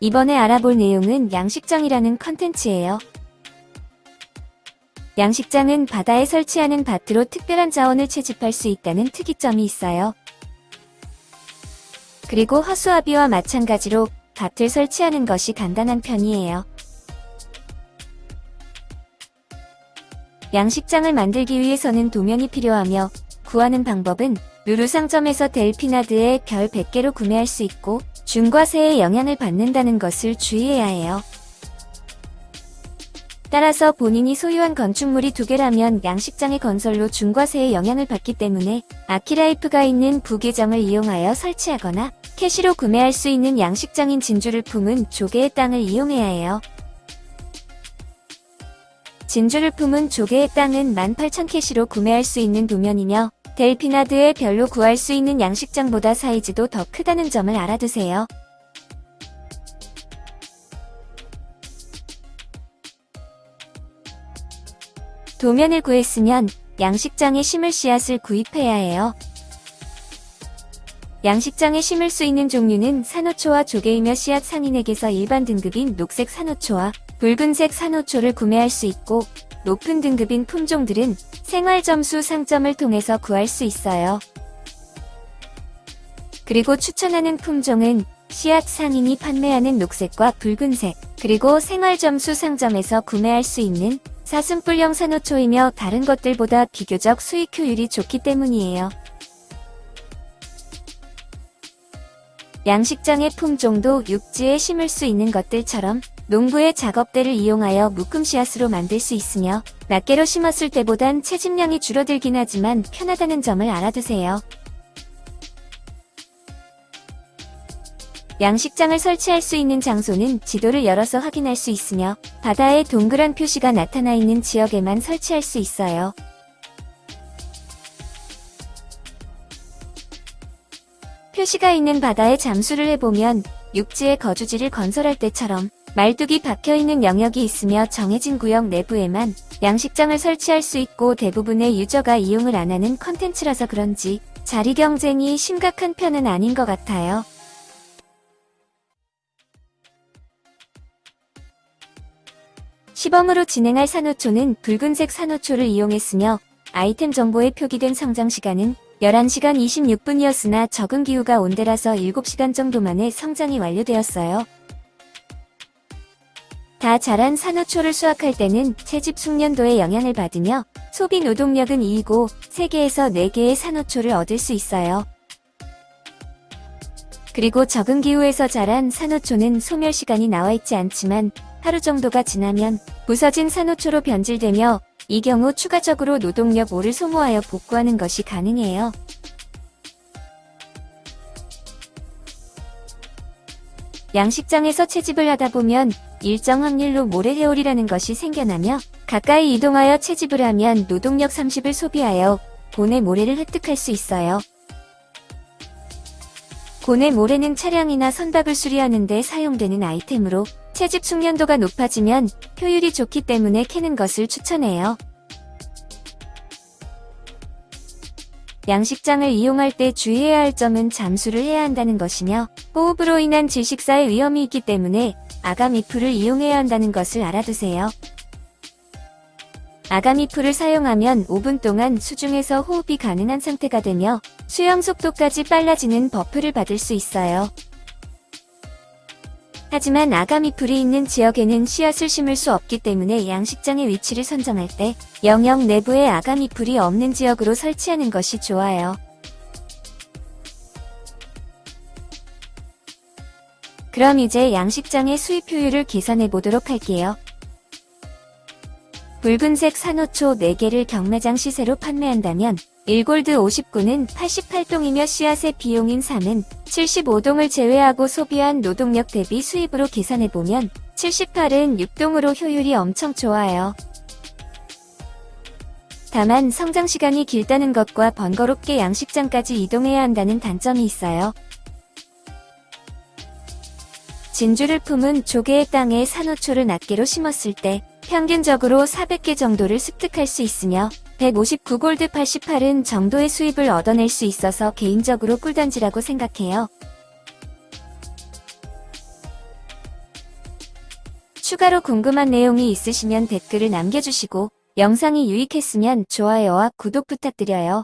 이번에 알아볼 내용은 양식장이라는 컨텐츠예요. 양식장은 바다에 설치하는 밭으로 특별한 자원을 채집할 수 있다는 특이점이 있어요. 그리고 허수아비와 마찬가지로 밭을 설치하는 것이 간단한 편이에요. 양식장을 만들기 위해서는 도면이 필요하며 구하는 방법은 루루 상점에서 델피나드의 별 100개로 구매할 수 있고 중과세에 영향을 받는다는 것을 주의해야 해요. 따라서 본인이 소유한 건축물이 두 개라면 양식장의 건설로 중과세에 영향을 받기 때문에 아키라이프가 있는 부계정을 이용하여 설치하거나 캐시로 구매할 수 있는 양식장인 진주를 품은 조개의 땅을 이용해야 해요. 진주를 품은 조개의 땅은 18,000캐시로 구매할 수 있는 도면이며 델피나드의 별로 구할 수 있는 양식장보다 사이즈도 더 크다는 점을 알아두세요. 도면을 구했으면 양식장에 심을 씨앗을 구입해야 해요. 양식장에 심을 수 있는 종류는 산호초와 조개이며 씨앗 상인에게서 일반 등급인 녹색 산호초와 붉은색 산호초를 구매할 수 있고 높은 등급인 품종들은 생활점수 상점을 통해서 구할 수 있어요. 그리고 추천하는 품종은 씨앗 상인이 판매하는 녹색과 붉은색, 그리고 생활점수 상점에서 구매할 수 있는 사슴뿔형 산호초이며 다른 것들보다 비교적 수익 효율이 좋기 때문이에요. 양식장의 품종도 육지에 심을 수 있는 것들처럼 농부의 작업대를 이용하여 묶음 씨앗으로 만들 수 있으며 낱개로 심었을 때보단 채집량이 줄어들긴 하지만 편하다는 점을 알아두세요. 양식장을 설치할 수 있는 장소는 지도를 열어서 확인할 수 있으며 바다에 동그란 표시가 나타나 있는 지역에만 설치할 수 있어요. 표시가 있는 바다에 잠수를 해보면 육지에 거주지를 건설할 때처럼 말뚝이 박혀있는 영역이 있으며 정해진 구역 내부에만 양식장을 설치할 수 있고 대부분의 유저가 이용을 안 하는 컨텐츠라서 그런지 자리 경쟁이 심각한 편은 아닌 것 같아요. 시범으로 진행할 산호초는 붉은색 산호초를 이용했으며 아이템 정보에 표기된 성장 시간은 11시간 26분이었으나 적은 기후가 온 데라서 7시간 정도 만에 성장이 완료되었어요. 다 자란 산호초를 수확할 때는 채집 숙련도에 영향을 받으며 소비 노동력은 2이고 3개에서 4개의 산호초를 얻을 수 있어요. 그리고 적은 기후에서 자란 산호초는 소멸 시간이 나와 있지 않지만 하루 정도가 지나면 부서진 산호초로 변질되며 이 경우 추가적으로 노동력 5를 소모하여 복구하는 것이 가능해요. 양식장에서 채집을 하다 보면 일정 확률로 모래해올이라는 것이 생겨나며 가까이 이동하여 채집을 하면 노동력 30을 소비하여 고내 모래를 획득할 수 있어요. 고내 모래는 차량이나 선박을 수리하는 데 사용되는 아이템으로 채집 숙련도가 높아지면 효율이 좋기 때문에 캐는 것을 추천해요. 양식장을 이용할 때 주의해야 할 점은 잠수를 해야 한다는 것이며 호흡으로 인한 질식사의 위험이 있기 때문에 아가미풀을 이용해야 한다는 것을 알아두세요. 아가미풀을 사용하면 5분 동안 수중에서 호흡이 가능한 상태가 되며 수영 속도까지 빨라지는 buff를 받을 수 있어요. 하지만 아가미 풀이 있는 지역에는 씨앗을 심을 수 없기 때문에 양식장의 위치를 선정할 때 영역 내부에 아가미 풀이 없는 지역으로 설치하는 것이 좋아요. 그럼 이제 양식장의 수입 효율을 계산해 보도록 할게요. 붉은색 산호초 4개를 경매장 시세로 판매한다면 1골드 59는 88동이며 씨앗의 비용인 3은 75동을 제외하고 소비한 노동력 대비 수입으로 계산해보면 78은 6동으로 효율이 엄청 좋아요. 다만 성장시간이 길다는 것과 번거롭게 양식장까지 이동해야 한다는 단점이 있어요. 진주를 품은 조개의 땅에 산호초를 낱개로 심었을 때 평균적으로 400개 정도를 습득할 수 있으며 159골드 88은 정도의 수입을 얻어낼 수 있어서 개인적으로 꿀단지라고 생각해요. 추가로 궁금한 내용이 있으시면 댓글을 남겨주시고 영상이 유익했으면 좋아요와 구독 부탁드려요.